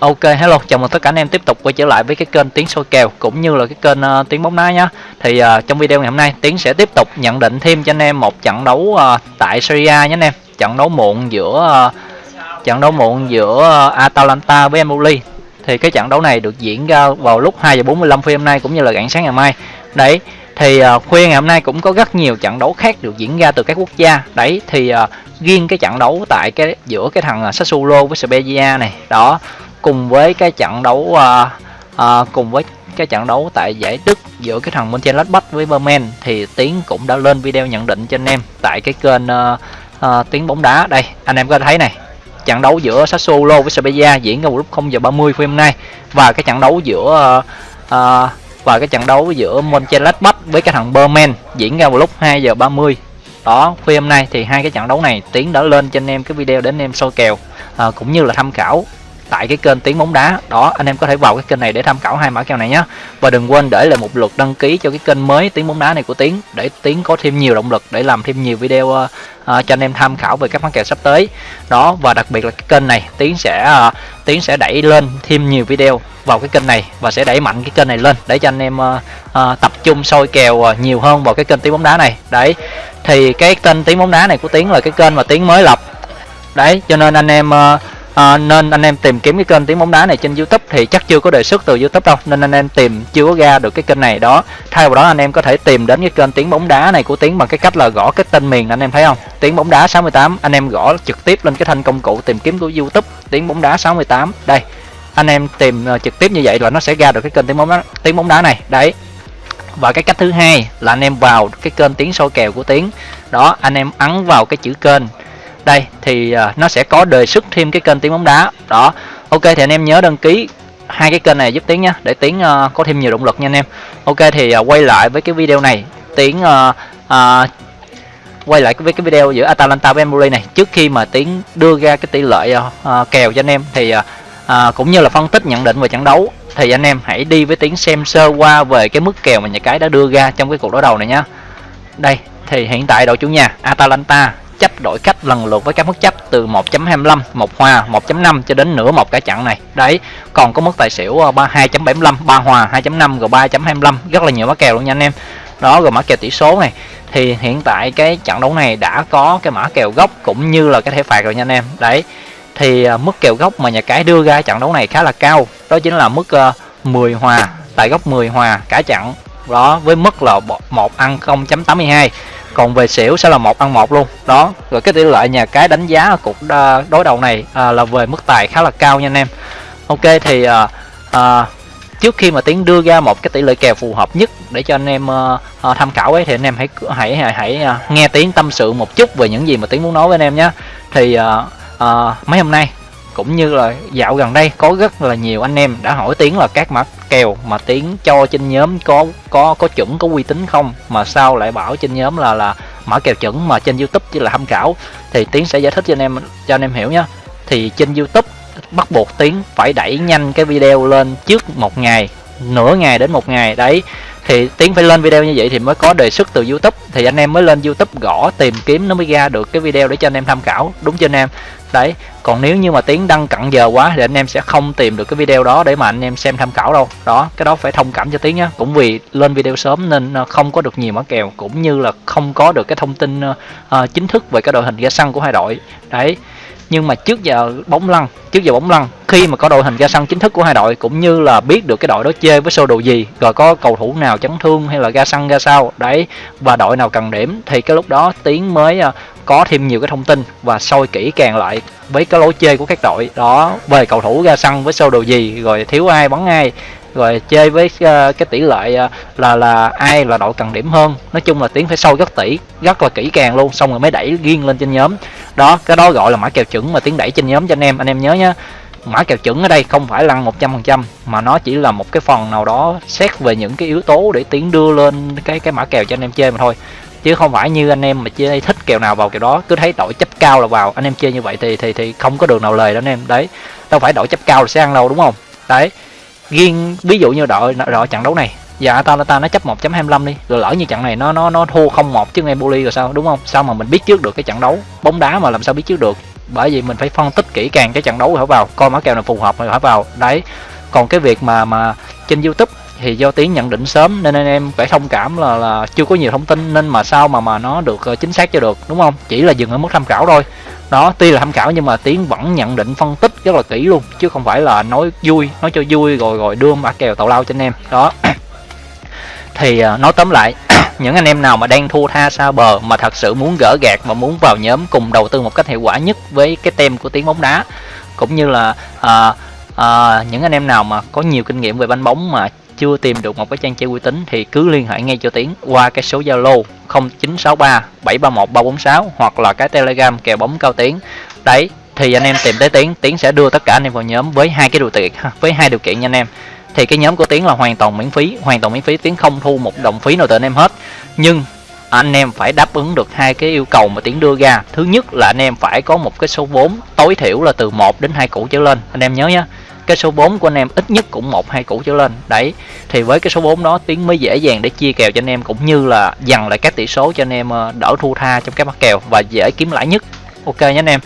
Ok hello, chào mừng tất cả anh em tiếp tục quay trở lại với cái kênh tiếng soi kèo cũng như là cái kênh ờ, uh, Tiếng bóng đá nhá. Thì uh, trong video ngày hôm nay Tiến sẽ tiếp tục nhận định thêm cho anh em một trận đấu uh, tại Serie A nhé anh em. Trận đấu muộn giữa uh, trận đấu muộn giữa uh, Atalanta với Empoli. Thì cái trận đấu này được diễn ra vào lúc 2 giờ 45 phút hôm nay cũng như là rạng sáng ngày mai. Đấy, thì uh, khuya ngày hôm nay cũng có rất nhiều trận đấu khác được diễn ra từ các quốc gia. Đấy thì uh, riêng cái trận đấu tại cái giữa cái thằng Sassuolo với Spezia này, đó cùng với cái trận đấu uh, uh, cùng với cái trận đấu tại giải Đức giữa cái thằng Mönchengladbach với Bremen thì Tiến cũng đã lên video nhận định cho anh em tại cái kênh uh, uh, Tiến bóng đá. Đây anh em có thấy này trận đấu giữa Sassuolo với Spezia diễn ra vào lúc 0 giờ 30 phút hôm nay và cái trận đấu giữa uh, uh, và cái trận đấu giữa Mönchengladbach với cái thằng Bremen diễn ra vào lúc 2 giờ 30 đó phim hôm nay thì hai cái trận đấu này Tiến đã lên cho anh em cái video để anh em soi kèo à, cũng như là tham khảo tại cái kênh tiếng bóng đá. Đó anh em có thể vào cái kênh này để tham khảo hai mã kèo này nhé. Và đừng quên để lại một lượt đăng ký cho cái kênh mới tiếng bóng đá này của tiến để tiến có thêm nhiều động lực để làm thêm nhiều video uh, uh, cho anh em tham khảo về các mã kèo sắp tới. Đó và đặc biệt là cái kênh này tiến sẽ ờ, uh, tiến sẽ đẩy lên thêm nhiều video vào cái kênh này và sẽ đẩy mạnh cái kênh này lên để cho anh em uh, uh, tập trung soi kèo uh, nhiều hơn vào cái kênh tiếng bóng đá này. Đấy thì cái kênh tiếng bóng đá này của tiến là cái kênh mà tiến mới lập. Đấy cho nên anh em uh, à, nên anh em tìm kiếm cái kênh tiếng bóng đá này trên youtube thì chắc chưa có đề xuất từ youtube đâu nên anh em tìm chưa có ra được cái kênh này. Đó thay vào đó anh em có thể tìm đến cái kênh tiếng bóng đá này của tiếng bằng cái cách là gõ cái tên miền anh em thấy không? Tiếng bóng đá 68 anh em gõ trực tiếp lên cái thanh công cụ tìm kiếm của youtube tiếng bóng đá 68 đây anh em tìm ờ, trực tiếp như vậy là nó sẽ ra được cái kênh tiếng bóng đá tiếng bóng đá này. Đấy và cái cách thứ hai là anh em vào cái kênh tiếng soi kèo của tiếng đó anh em ấn vào cái chữ kênh đây thì uh, nó sẽ có đề xuất thêm cái kênh tiếng bóng đá. Đó. Ok thì anh em nhớ đăng ký hai cái kênh này giúp tiến nhé để tiến uh, có thêm nhiều động lực nha anh em. Ok thì uh, quay lại với cái video này. Tiến uh, uh, quay lại với cái video giữa Atalanta và Empoli này. Trước khi mà tiến đưa ra cái tỷ lệ uh, kèo cho anh em thì uh, uh, cũng như là phân tích nhận định về trận đấu thì anh em hãy đi với tiến xem sơ qua về cái mức kèo mà nhà cái đã đưa ra trong cái cuộc đối đầu này nhá đây thì hiện tại đội chủ nhà Atalanta chấp đổi cách lần lượt với các mức chấp từ 1.25 một hòa 1.5 cho đến nửa một cả chặn này. Đấy còn có mức tài xỉu 2.75 ờ, ba hòa 2.5 rồi 3.25 rất là nhiều mã kèo luôn nha anh em. Đó rồi mã kèo tỷ số này. Thì hiện tại cái trận đấu này đã có cái mã kèo gốc cũng như là cái thẻ phạt rồi nha anh em. Đấy thì ờ, mức kèo gốc mà nhà cái đưa ra trận đấu này khá là cao. Đó chính là mức ờ, 10 hòa tại góc 10 hòa cả trận đó với mức là một ăn 0.82 còn về xỉu sẽ là một ăn một luôn. Đó rồi cái tỷ lệ nhà cái đánh giá cuộc à, đối đầu này à, là về mức tài khá là cao nha anh em. Ok thì à, à, trước khi mà tiến đưa ra một cái tỷ lệ kèo phù hợp nhất để cho anh em uh, tham khảo ấy thì anh em hãy hãy hãy, hãy uh, nghe tiếng tâm sự một chút về những gì mà tiến muốn nói với anh em nhé. Thì uh, uh, mấy hôm nay cũng như là dạo gần đây, có rất là nhiều anh em đã hỏi tiếng là các mã kèo mà tiếng cho trên nhóm có có có chuẩn, có uy tín không? Mà sao lại bảo trên nhóm là là mã kèo chuẩn mà trên youtube chỉ là tham khảo? Thì tiếng sẽ giải thích cho anh em, cho anh em hiểu nhé thì trên youtube bắt buộc tiếng phải đẩy nhanh cái video lên trước một ngày, nửa ngày đến một ngày. Đấy thì tiến phải lên video như vậy thì mới có đề xuất từ youtube. Thì anh em mới lên youtube gõ tìm kiếm nó mới ra được cái video để cho anh em tham khảo. Đúng chưa anh em? Đấy còn nếu như mà tiến đăng cận giờ quá thì anh em sẽ không tìm được cái video đó để mà anh em xem tham khảo đâu. Đó cái đó phải thông cảm cho tiến nhá. Cũng vì lên video sớm nên ờ, không có được nhiều mã kèo cũng như là không có được cái thông tin uh, chính thức về cái đội hình ra sân của hai đội. Đấy nhưng mà trước giờ bóng lăn, trước giờ bóng lăn, khi mà có đội hình ra sân chính thức của hai đội, cũng như là biết được cái đội đó chơi với sơ đồ gì, rồi có cầu thủ nào chấn thương hay là ra sân, ra sao, đấy, và đội nào cần điểm, thì cái lúc đó tiến mới ờ, có thêm nhiều cái thông tin và soi kỹ càng lại với cái lối chơi của các đội. Đó, về cầu thủ ra sân với sơ đồ gì, rồi thiếu ai, bắn ai rồi chơi với uh, cái tỷ lệ uh, là là ai là đội cần điểm hơn. Nói chung là tiến phải sâu rất tỷ rất là kỹ càng luôn xong rồi mới đẩy riêng lên trên nhóm. Đó cái đó gọi là mã kèo chuẩn mà tiến đẩy trên nhóm cho anh em. Anh em nhớ nhá mã kèo chuẩn ở đây không phải lăn 100% mà nó chỉ là một cái phần nào đó xét về những cái yếu tố để tiến đưa lên cái cái mã kèo cho anh em chơi mà thôi. Chứ không phải như anh em mà chơi thích kèo nào vào kèo đó cứ thấy đội chấp cao là vào anh em chơi như vậy thì thì thì không có đường nào lời đó anh em. Đấy đâu phải đội chấp cao là sẽ ăn đâu đúng không? Đấy riêng ví dụ như đội đội trận đấu này, giờ Atalanta nó chấp 1.25 đi, rồi lỡ như trận này nó nó nó thua không một trước Empoli rồi sao, đúng không? Sao mà mình biết trước được cái trận đấu? Bóng đá mà làm sao biết trước được? Bởi vì mình phải phân tích kỹ càng cái trận đấu rồi vào coi mã kèo nào phù hợp rồi phải vào đấy, còn cái việc mà mà trên youtube thì do tiếng nhận định sớm nên anh em phải thông cảm là là chưa có nhiều thông tin nên mà sao mà mà nó được ờ, chính xác cho được, đúng không? Chỉ là dừng ở mức tham khảo thôi đó tuy là tham khảo nhưng mà tiến vẫn nhận định phân tích rất là kỹ luôn chứ không phải là nói vui nói cho vui rồi rồi đưa mã kèo tàu lao cho anh em. Đó. Thì à, nói tóm lại những anh em nào mà đang thua tha xa bờ mà thật sự muốn gỡ gạt và muốn vào nhóm cùng đầu tư một cách hiệu quả nhất với cái tem của tiếng bóng đá cũng như là à, à, những anh em nào mà có nhiều kinh nghiệm về banh bóng mà chưa tìm được một cái trang chơi uy tín thì cứ liên hệ ngay cho Tiến qua cái số Zalo 0963 731 346 hoặc là cái Telegram kèo bóng cao Tiến. Đấy thì anh em tìm tới Tiến, Tiến sẽ đưa tất cả anh em vào nhóm với hai cái điều kiện với hai điều kiện nha anh em. Thì cái nhóm của Tiến là hoàn toàn miễn phí, hoàn toàn miễn phí, Tiến không thu một đồng phí nào từ anh em hết. Nhưng anh em phải đáp ứng được hai cái yêu cầu mà Tiến đưa ra. Thứ nhất là anh em phải có một cái số vốn tối thiểu là từ 1 đến 2 củ trở lên. Anh em nhớ nhé cái số 4 của anh em ít nhất cũng một, hai củ trở lên. Đấy, thì với cái số 4 đó, tiến mới dễ dàng để chia kèo cho anh em, cũng như là dằn lại các tỷ số cho anh em ờ, đỡ thua tha trong các bắt kèo và dễ kiếm lãi nhất. Ok nhé anh em.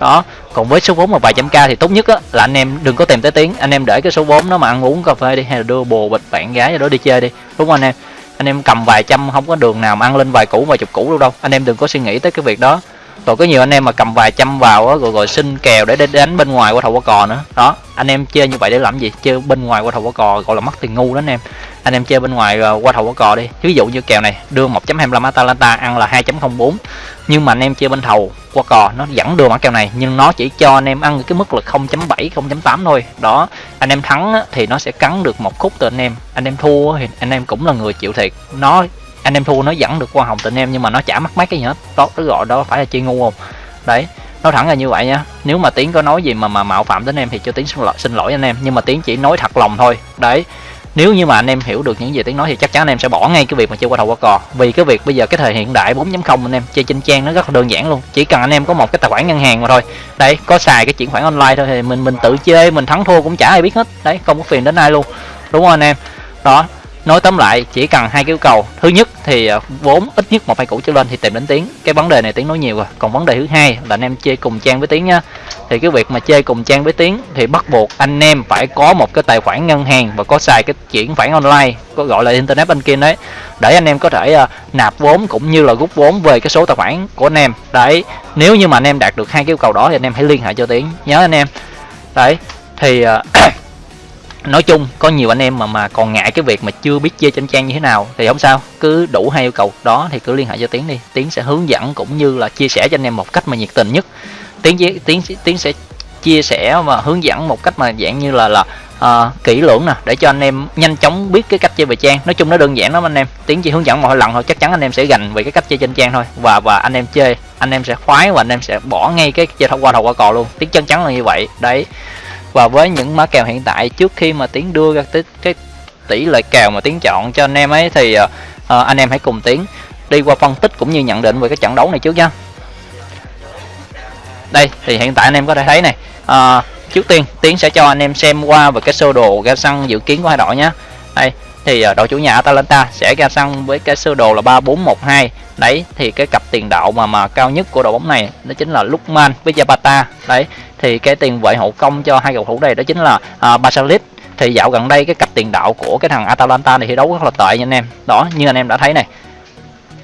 Đó, còn với số vốn mà vài trăm k thì tốt nhất á, là anh em đừng có tìm tới tiếng anh em để cái số vốn nó mà ăn uống cà phê đi, hay là đưa bồ, bịch, bạn gái rồi đó đi chơi đi, đúng không anh em? Anh em cầm vài trăm, không có đường nào mà ăn lên vài củ, vài chục củ đâu đâu. Anh em đừng có suy nghĩ tới cái việc đó rồi có nhiều anh em mà cầm vài trăm vào á, rồi rồi xin kèo để đánh bên ngoài qua thầu qua cò nữa. Đó, anh em chơi như vậy để làm gì? Chơi bên ngoài qua thầu qua cò, gọi là mất tiền ngu đó anh em. Anh em chơi bên ngoài ờ, qua thầu qua cò đi. Ví dụ như kèo này, đưa 1.25 Atalanta, ăn là 2.04 nhưng mà anh em chơi bên thầu qua cò, nó vẫn đưa mã kèo này, nhưng nó chỉ cho anh em ăn cái mức là 0.7 0.8 thôi. Đó, anh em thắng thì nó sẽ cắn được một khúc từ anh em. Anh em thua thì anh em cũng là người chịu thiệt. Nó anh em thua nó dẫn được qua hồng tình em nhưng mà nó chả mắc mấy cái gì hết. Đó cái gọi đó phải là chơi ngu không? Đấy nói thẳng là như vậy nha nếu mà tiến có nói gì mà mà mạo phạm đến em thì cho tiến xin lỗi, xin lỗi anh em nhưng mà tiến chỉ nói thật lòng thôi. Đấy nếu như mà anh em hiểu được những gì tiến nói thì chắc chắn anh em sẽ bỏ ngay cái việc mà chơi qua đầu qua cò. Vì cái việc bây giờ cái thời hiện đại 4.0 anh em chơi trên trang nó rất là đơn giản luôn. Chỉ cần anh em có một cái tài khoản ngân hàng mà thôi. Đấy có xài cái chuyển khoản online thôi thì mình mình tự chơi mình thắng thua cũng chả ai biết hết. Đấy không có phiền đến ai luôn. Đúng không anh em? Đó nói tóm lại chỉ cần hai cái yêu cầu. Thứ nhất thì ờ, vốn ít nhất một hai củ trở lên thì tìm đến tiếng cái vấn đề này tiếng nói nhiều rồi. Còn vấn đề thứ hai là anh em chơi cùng trang với tiếng nha. Thì cái việc mà chơi cùng trang với tiếng thì bắt buộc anh em phải có một cái tài khoản ngân hàng và có xài cái chuyển khoản online có gọi là internet banking đấy để anh em có thể uh, nạp vốn cũng như là rút vốn về cái số tài khoản của anh em. Đấy nếu như mà anh em đạt được hai cái yêu cầu đó thì anh em hãy liên hệ cho tiếng nhớ anh em. Đấy thì uh, nói chung có nhiều anh em mà mà còn ngại cái việc mà chưa biết chơi trên trang như thế nào thì không sao. Cứ đủ hai yêu cầu. Đó thì cứ liên hệ cho tiến đi. Tiến sẽ hướng dẫn cũng như là chia sẻ cho anh em một cách mà nhiệt tình nhất. Tiến tiến tiến sẽ chia sẻ và hướng dẫn một cách mà dạng như là là uh, kỹ lưỡng nè để cho anh em nhanh chóng biết cái cách chơi về trang. Nói chung nó đơn giản lắm anh em. Tiến chỉ hướng dẫn một lần thôi chắc chắn anh em sẽ gành về cái cách chơi trên trang thôi. Và và anh em chơi anh em sẽ khoái và anh em sẽ bỏ ngay cái chơi thông qua đầu qua cò luôn. Tiến chân chắn là như vậy. Đấy và với những mã kèo hiện tại trước khi mà tiến đưa ra cái, cái tỷ lệ kèo mà tiến chọn cho anh em ấy thì uh, anh em hãy cùng tiến đi qua phân tích cũng như nhận định về cái trận đấu này trước nha. Đây thì hiện tại anh em có thể thấy này uh, trước tiên tiến sẽ cho anh em xem qua về cái sơ đồ ra sân dự kiến của hai đội nhé đây thì ờ, đội chủ nhà Atalanta sẽ ra sân với cái sơ đồ là 3412 đấy thì cái cặp tiền đạo mà mà cao nhất của đội bóng này đó chính là Lukman với Zapata. Đấy thì cái tiền vệ hậu công cho hai cầu thủ này đó chính là uh, Basalit. Thì dạo gần đây cái cặp tiền đạo của cái thằng Atalanta này thi đấu rất là tệ nha anh em. Đó như anh em đã thấy này.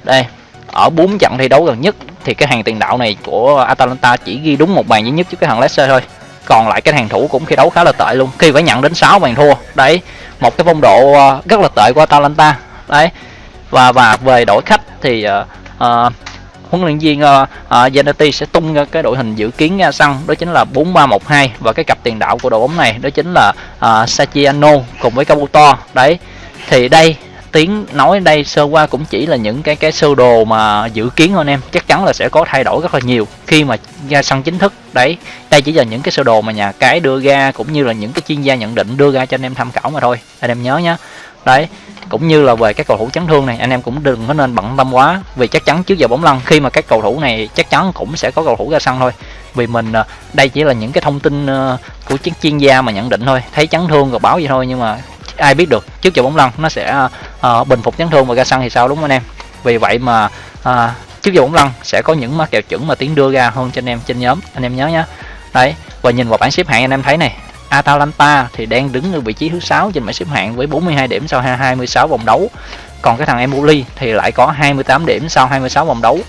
Đây ở bốn trận thi đấu gần nhất thì cái hàng tiền đạo này của Atalanta chỉ ghi đúng một bàn duy nhất trước cái thằng Leicester thôi. Còn lại cái hàng thủ cũng thi đấu khá là tệ luôn khi phải nhận đến 6 bàn thua. Đấy một cái phong độ ờ, rất là tệ của Atalanta. Đấy và và về đội khách thì uh, uh, huấn luyện viên uh, uh, Zanetti sẽ tung ra cái đội hình dự kiến ra sân đó chính là 4312 và cái cặp tiền đạo của đội bóng này đó chính là uh, Sachiano cùng với Kabuto đấy thì đây tiếng nói đây sơ qua cũng chỉ là những cái cái sơ đồ mà dự kiến thôi anh em. Chắc chắn là sẽ có thay đổi rất là nhiều khi mà ra sân chính thức. Đấy, đây chỉ là những cái sơ đồ mà nhà cái đưa ra cũng như là những cái chuyên gia nhận định đưa ra cho anh em tham khảo mà thôi. Anh em nhớ nhé đấy, cũng như là về các cầu thủ chấn thương này, anh em cũng đừng có nên bận tâm quá. Vì chắc chắn trước giờ bóng lăn, khi mà các cầu thủ này chắc chắn cũng sẽ có cầu thủ ra sân thôi. Vì mình à, đây chỉ là những cái thông tin à, của chuyên gia mà nhận định thôi. Thấy chấn thương rồi báo vậy thôi nhưng mà ai biết được, trước giờ bóng lăn nó sẽ à, uh, bình phục chấn thương và ra sân thì sao đúng không anh em? Vì vậy mà uh, trước giờ bóng lăn sẽ có những mã kèo chuẩn mà tiến đưa ra hơn cho anh em trên nhóm. Anh em nhớ nhé đấy và nhìn vào bảng xếp hạng anh em thấy này Atalanta thì đang đứng ở vị trí thứ sáu trên bảng xếp hạng với 42 điểm sau 26 vòng đấu còn cái thằng Empoli thì lại có 28 điểm sau 26 vòng đấu.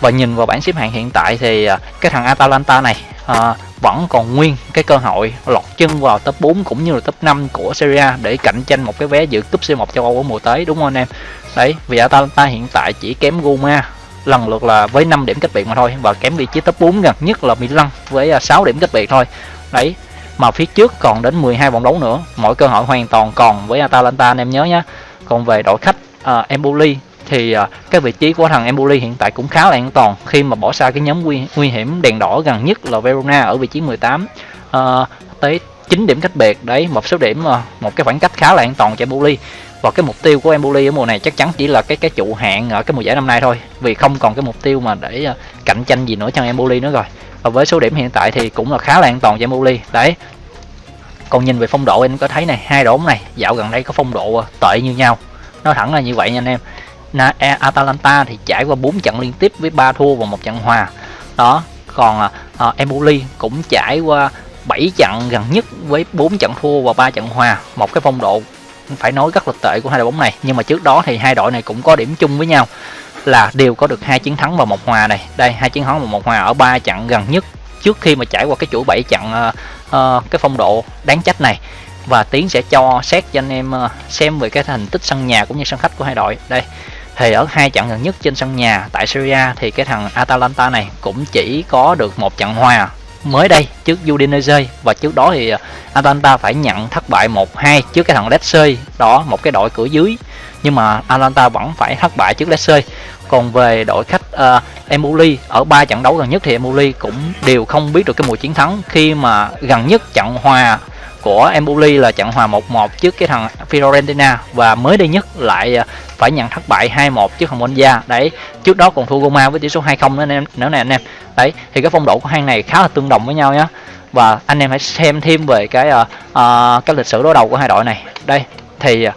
Và nhìn vào bảng xếp hạng hiện tại thì à, cái thằng Atalanta này à, vẫn còn nguyên cái cơ hội lọt chân vào top 4 cũng như là top 5 của Serie A để cạnh tranh một cái vé dự cúp C1 châu Âu ở mùa tới đúng không anh em? Đấy vì Atalanta hiện tại chỉ kém Roma lần lượt là với 5 điểm cách biệt mà thôi và kém vị trí top 4 gần nhất là Milan với à, 6 điểm cách biệt thôi. Đấy mà phía trước còn đến 12 vòng đấu nữa mọi cơ hội hoàn toàn còn với Atalanta anh em nhớ nhé còn về đội khách uh, Emboli. Thì uh, cái vị trí của thằng Emboli hiện tại cũng khá là an toàn khi mà bỏ xa cái nhóm nguy, nguy hiểm đèn đỏ gần nhất là Verona ở vị trí 18 uh, à, tới 9 điểm cách biệt đấy một số điểm uh, một cái khoảng cách khá là an toàn cho Emboli. Và cái mục tiêu của Emboli ở mùa này chắc chắn chỉ là cái cái trụ hạng ở cái mùa giải năm nay thôi vì không còn cái mục tiêu mà để uh, cạnh tranh gì nữa cho Emboli nữa rồi. Và với số điểm hiện tại thì cũng là khá là an toàn cho Emboli. Đấy. Còn nhìn về phong độ em có thấy này hai đội này dạo gần đây có phong độ tệ như nhau nó thẳng là như vậy nha anh em. Na, e, Atalanta thì trải qua 4 trận liên tiếp với 3 thua và một trận hòa. Đó còn uh, Empoli cũng trải qua 7 trận gần nhất với 4 trận thua và 3 trận hòa. Một cái phong độ phải nói rất là tệ của hai đội bóng này. Nhưng mà trước đó thì hai đội này cũng có điểm chung với nhau là đều có được hai chiến thắng và một hòa này. Đây hai chiến thắng và một hòa ở ba trận gần nhất trước khi mà trải qua cái chuỗi 7 trận uh, uh, cái phong độ đáng trách này và tiến sẽ cho xét cho anh em ờ, xem về cái thành tích sân nhà cũng như sân khách của hai đội. Đây thì ở hai trận gần nhất trên sân nhà tại Syria thì cái thằng Atalanta này cũng chỉ có được một trận hòa mới đây trước Udinese. Và trước đó thì ờ, Atalanta phải nhận thất bại 1-2 trước cái thằng Lecce. Đó một cái đội cửa dưới. Nhưng mà Atalanta vẫn phải thất bại trước Lecce. Còn về đội khách ờ, uh, Emuli ở ba trận đấu gần nhất thì Emuli cũng đều không biết được cái mùa chiến thắng khi mà gần nhất trận hòa của Empoli là trận hòa 1-1 trước cái thằng Fiorentina và mới đây nhất lại à, phải nhận thất bại 2-1 trước thằng Monza đấy trước đó còn thua Roma với tỷ số 2-0 nữa anh em nữa nè anh em. Đấy thì cái phong độ của hai này khá là tương đồng với nhau nhé và anh em hãy xem thêm về cái uh, uh, cái lịch sử đối đầu của hai đội này. Đây thì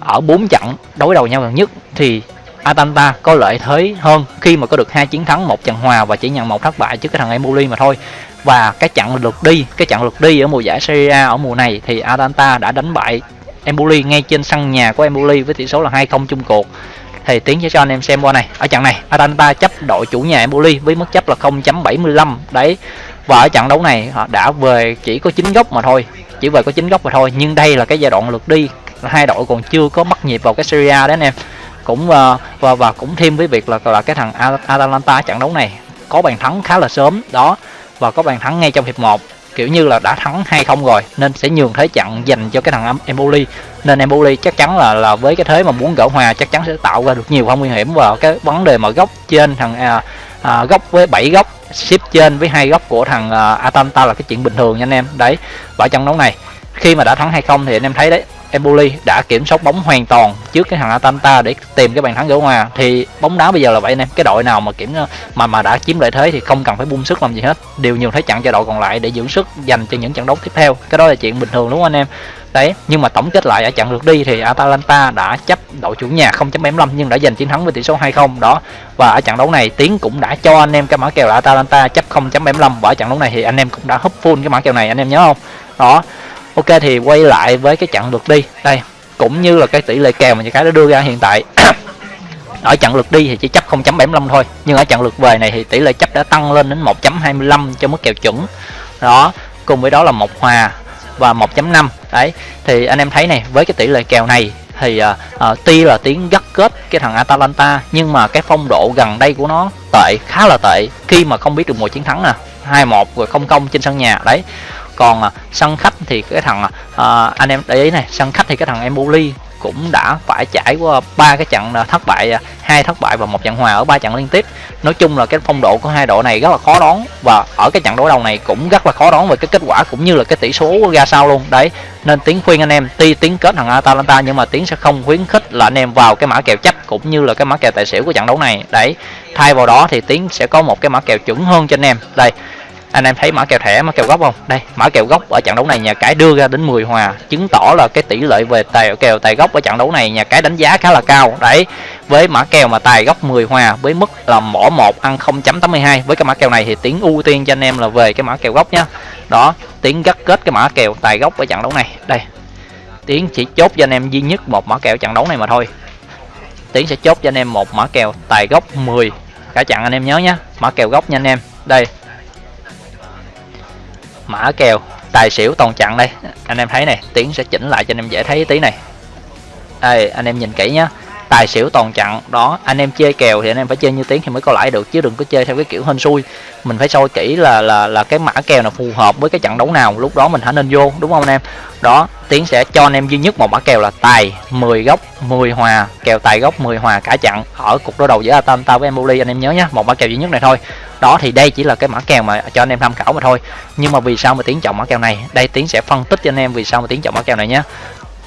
ở bốn trận đối đầu nhau gần nhất thì Atalanta có lợi thế hơn khi mà có được hai chiến thắng, một trận hòa và chỉ nhận một thất bại trước cái thằng Empoli mà thôi. Và cái trận lượt đi, cái trận lượt đi ở mùa giải Serie A ở mùa này thì Atalanta đã đánh bại Empoli ngay trên sân nhà của Empoli với tỷ số là 2-0 chung cuộc. Thì tiến sẽ cho anh em xem qua này. Ở trận này, Atalanta chấp đội chủ nhà Empoli với mức chấp là 0.75 đấy. Và ở trận đấu này, họ đã về chỉ có 9 góc mà thôi, chỉ về có 9 góc mà thôi. Nhưng đây là cái giai đoạn lượt đi, hai đội còn chưa có bắt nhịp vào cái Serie A đấy anh em cũng uh, và và cũng thêm với việc là là cái thằng Atalanta trận đấu này có bàn thắng khá là sớm đó và có bàn thắng ngay trong hiệp 1 kiểu như là đã thắng 2-0 rồi nên sẽ nhường thế trận dành cho cái thằng Empoli. Nên Empoli chắc chắn là là với cái thế mà muốn gỡ hòa chắc chắn sẽ tạo ra được nhiều không nguy hiểm. Và cái vấn đề mà góc trên thằng à, à, góc với 7 góc ship trên với hai góc của thằng à, Atalanta là cái chuyện bình thường nha anh em. Đấy và trận đấu này khi mà đã thắng 2-0 thì anh em thấy đấy Empoli đã kiểm soát bóng hoàn toàn trước cái thằng Atalanta để tìm cái bàn thắng gỡ hòa. Thì bóng đá bây giờ là vậy anh em, cái đội nào mà kiểm, mà mà đã chiếm lợi thế thì không cần phải bung sức làm gì hết. Đều nhiều thế chặn cho đội còn lại để dưỡng sức dành cho những trận đấu tiếp theo. Cái đó là chuyện bình thường đúng không anh em? Đấy, nhưng mà tổng kết lại ở trận lượt đi thì Atalanta đã chấp đội chủ nhà 0.75 nhưng đã giành chiến thắng với tỷ số 2-0 đó, và ở trận đấu này Tiến cũng đã cho anh em cái mã kèo là Atalanta chấp 0.75 và ở trận đấu này thì anh em cũng đã húp full cái mã kèo này, anh em nhớ không? Đó ok thì quay lại với cái trận lượt đi. Đây cũng như là cái tỷ lệ kèo mà những cái đã đưa ra hiện tại. Ở trận lượt đi thì chỉ chấp 0.75 thôi. Nhưng ở trận lượt về này thì tỷ lệ chấp đã tăng lên đến 1.25 cho mức kèo chuẩn. Đó cùng với đó là một hòa và 1.5 đấy thì anh em thấy này với cái tỷ lệ kèo này thì uh, uh, tuy là tiếng gắt kết cái thằng Atalanta nhưng mà cái phong độ gần đây của nó tệ khá là tệ. Khi mà không biết được mùa chiến thắng nè 2-1 rồi không công trên sân nhà. Đấy còn à, sân khách thì cái thằng à, à, anh em để ý này sân khách thì cái thằng Empoli cũng đã phải trải qua ba cái trận à, thất bại à, hai thất bại và một trận hòa ở ba trận liên tiếp. Nói chung là cái phong độ của hai đội này rất là khó đoán và ở cái trận đối đầu này cũng rất là khó đoán về cái kết quả cũng như là cái tỷ số ra sao luôn. Đấy nên tiếng khuyên anh em tuy tiếng kết thằng Atalanta nhưng mà tiếng sẽ không khuyến khích là anh em vào cái mã kèo chấp cũng như là cái mã kèo tài xỉu của trận đấu này. Đấy thay vào đó thì tiếng sẽ có một cái mã kèo chuẩn hơn cho anh em. Đây anh em thấy mã kèo thẻ mã kèo gốc không đây mã kèo gốc ở trận đấu này nhà cái đưa ra đến 10 hòa chứng tỏ là cái tỷ lệ về tài kèo tài gốc ở trận đấu này nhà cái đánh giá khá là cao đấy với mã kèo mà tài gốc 10 hòa với mức là mỏ 1 ăn 0.82 với cái mã kèo này thì tiến ưu tiên cho anh em là về cái mã kèo gốc nhá đó tiến gắt kết cái mã kèo tài gốc ở trận đấu này đây tiến chỉ chốt cho anh em duy nhất một mã kèo trận đấu này mà thôi tiến sẽ chốt cho anh em một mã kèo tài gốc 10 cả chặn anh em nhớ nhé mã kèo gốc nha anh em đây mã kèo, tài xỉu toàn chặn đây. Anh em thấy này, tiến sẽ chỉnh lại cho anh em dễ thấy tí này. Đây anh em nhìn kỹ nhá. Tài xỉu toàn chặn, đó, anh em chơi kèo thì anh em phải chơi như tiếng thì mới có lãi được, chứ đừng có chơi theo cái kiểu hên xui. Mình phải soi kỹ là là là cái mã kèo nào phù hợp với cái trận đấu nào, lúc đó mình hãy nên vô, đúng không anh em? Đó tiến sẽ cho anh em duy nhất một mã kèo là tài 10 góc 10 hòa. Kèo tài góc 10 hòa cả chặn. Ở cục đối đầu giữa Atalanta với Empoli, anh em nhớ nhé một mã kèo duy nhất này thôi. Đó thì đây chỉ là cái mã kèo mà cho anh em tham khảo mà thôi. Nhưng mà vì sao mà tiến chọn mã kèo này? Đây, tiến sẽ phân tích cho anh em vì sao mà tiến chọn mã kèo này nhé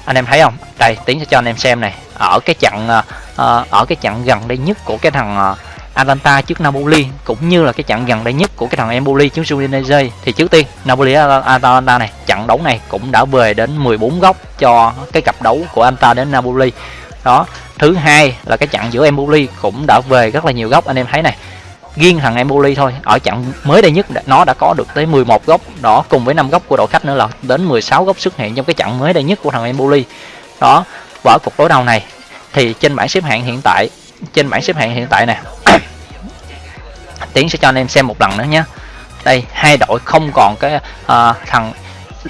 anh em thấy không? Đây, tiến sẽ cho anh em xem này. Ở cái chặng ờ, ờ, ở cái chặng gần đây nhất của cái thằng ờ, Atalanta trước Napoli, cũng như là cái trận gần đây nhất của cái thằng Empoli trước Udinese. Thì trước tiên, Napoli Atalanta này, trận đấu này cũng đã về đến 14 góc cho cái cặp đấu của Atalanta đến Napoli. Đó, thứ hai là cái trận giữa Empoli cũng đã về rất là nhiều góc, anh em thấy này. Riêng thằng Empoli thôi, ở trận mới đây nhất, nó đã có được tới 11 góc. Đó, cùng với 5 góc của đội khách nữa là đến 16 góc xuất hiện trong cái trận mới đây nhất của thằng Empoli. Đó và ở cuộc đối đầu này, thì trên bảng xếp hạng hiện tại trên bảng xếp hạng hiện tại nè. Tiến sẽ cho anh em xem một lần nữa nhé. Đây hai đội không còn cái uh, thằng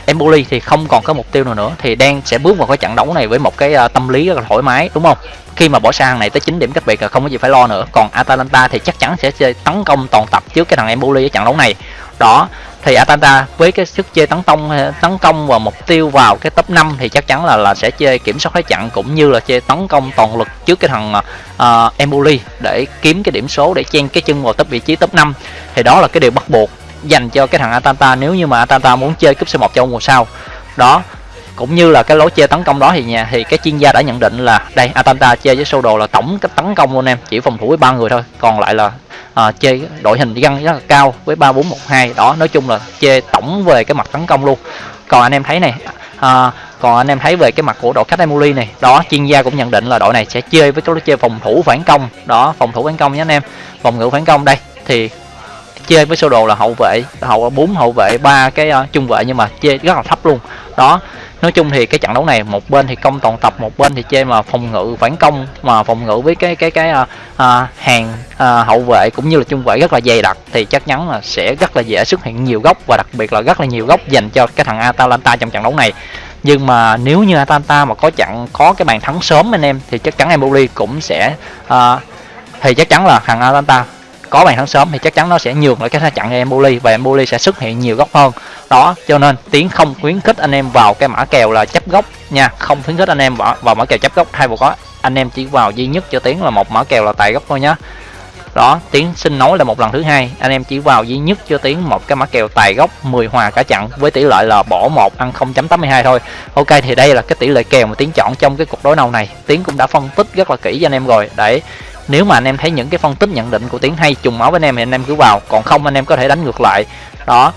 Empoli thì không còn có mục tiêu nào nữa thì đang sẽ bước vào cái trận đấu này với một cái uh, tâm lý rất là thoải mái đúng không? Khi mà bỏ sang này tới 9 điểm cách biệt là không có gì phải lo nữa. Còn Atalanta thì chắc chắn sẽ chơi tấn công toàn tập trước cái thằng Empoli ở trận đấu này. Đó thì Atalanta với cái sức chơi tấn công tấn công và mục tiêu vào cái top 5 thì chắc chắn là là sẽ chơi kiểm soát thế trận cũng như là chơi tấn công toàn lực trước cái thằng uh, Empoli để kiếm cái điểm số để chen cái chân vào top vị trí top 5 thì đó là cái điều bắt buộc dành cho cái thằng Atalanta nếu như mà Atalanta muốn chơi cúp C1 châu mùa sau. Đó cũng như là cái lối chơi tấn công đó thì nhà thì cái chuyên gia đã nhận định là đây Atalanta chơi với sơ đồ là tổng cái tấn công luôn em chỉ phòng thủ với ba người thôi còn lại là à, chơi đội hình găng rất là cao với ba bốn một hai. Đó nói chung là chơi tổng về cái mặt tấn công luôn. Còn anh em thấy này à, còn anh em thấy về cái mặt của đội khách Emuli này đó chuyên gia cũng nhận định là đội này sẽ chơi với cái lối chơi phòng thủ phản công. Đó phòng thủ phản công nhé anh em. Phòng ngự phản công đây thì chơi với sơ đồ là hậu vệ hậu bốn hậu vệ ba cái uh, trung vệ nhưng mà chơi rất là thấp luôn. Đó nói chung thì cái trận đấu này một bên thì công toàn tập một bên thì chơi mà phòng ngự phản công mà phòng ngự với cái cái cái à, à, hàng à, hậu vệ cũng như là trung vệ rất là dày đặc thì chắc chắn là sẽ rất là dễ xuất hiện nhiều góc và đặc biệt là rất là nhiều góc dành cho cái thằng Atalanta trong trận đấu này. Nhưng mà nếu như Atalanta mà có chặn có cái bàn thắng sớm anh em thì chắc chắn Empoli cũng sẽ uh, thì chắc chắn là thằng Atalanta có bàn thắng sớm thì chắc chắn nó sẽ nhường lại cái chặn Empoli và Empoli sẽ xuất hiện nhiều góc hơn đó cho nên tiến không khuyến khích anh em vào cái mã kèo là chấp gốc nha. Không khuyến khích anh em vào, vào mã kèo chấp gốc hay một có. Anh em chỉ vào duy nhất cho tiến là một mã kèo là tài gốc thôi nhá. Đó tiến xin nói là một lần thứ hai. Anh em chỉ vào duy nhất cho tiến một cái mã kèo tài gốc 10 hòa cả chặn với tỷ lệ là bỏ một ăn 0.82 thôi. Ok thì đây là cái tỷ lệ kèo mà tiến chọn trong cái cuộc đối đầu này. Tiến cũng đã phân tích rất là kỹ cho anh em rồi. Để nếu mà anh em thấy những cái phân tích nhận định của tiến hay trùng máu với anh em thì anh em cứ vào còn không anh em có thể đánh ngược lại. Đó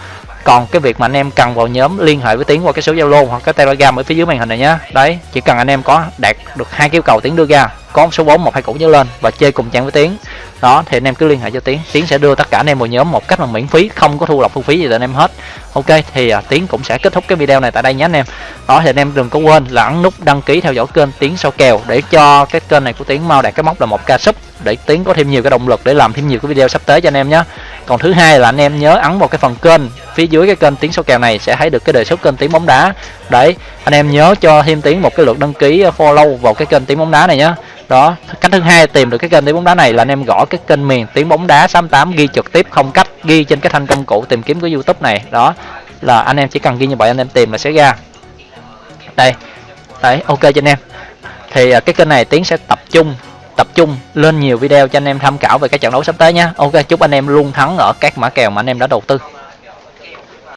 còn cái việc mà anh em cần vào nhóm liên hệ với tiến qua cái số zalo hoặc cái telegram ở phía dưới màn hình này nhé đấy, chỉ cần anh em có đạt được hai yêu cầu tiến đưa ra có số 4 một hai củ nhớ lên và chơi cùng trang với tiến. Đó thì anh em cứ liên hệ cho tiến. Tiến sẽ đưa tất cả anh em vào nhóm một cách là miễn phí không có thu lọc thu phí gì từ anh em hết. Ok thì à, tiến cũng sẽ kết thúc cái video này tại đây nhé anh em. Đó thì anh em đừng có quên là ấn nút đăng ký theo dõi kênh tiến sau kèo để cho cái kênh này của tiến mau đạt cái mốc là một ca sub để tiến có thêm nhiều cái động lực để làm thêm nhiều cái video sắp tới cho anh em nhé còn thứ hai là anh em nhớ ấn vào cái phần kênh phía dưới cái kênh tiến số kèo này sẽ thấy được cái đề xuất kênh tiến bóng đá đấy, anh em nhớ cho thêm tiếng một cái lượt đăng ký ờ, follow vào cái kênh tiếng bóng đá này nhé đó, cách thứ hai tìm được cái kênh tiếng bóng đá này là anh em gõ cái kênh miền tiếng bóng đá 68 ghi trực tiếp, không cách ghi trên cái thanh công cụ tìm kiếm của youtube này. Đó, là anh em chỉ cần ghi như vậy anh em tìm là sẽ ra. Đây, đấy, ok cho anh em. Thì ờ, cái kênh này tiến sẽ tập trung tập trung lên nhiều video cho anh em tham khảo về các trận đấu sắp tới nhé ok, chúc anh em luôn thắng ở các mã kèo mà anh em đã đầu tư.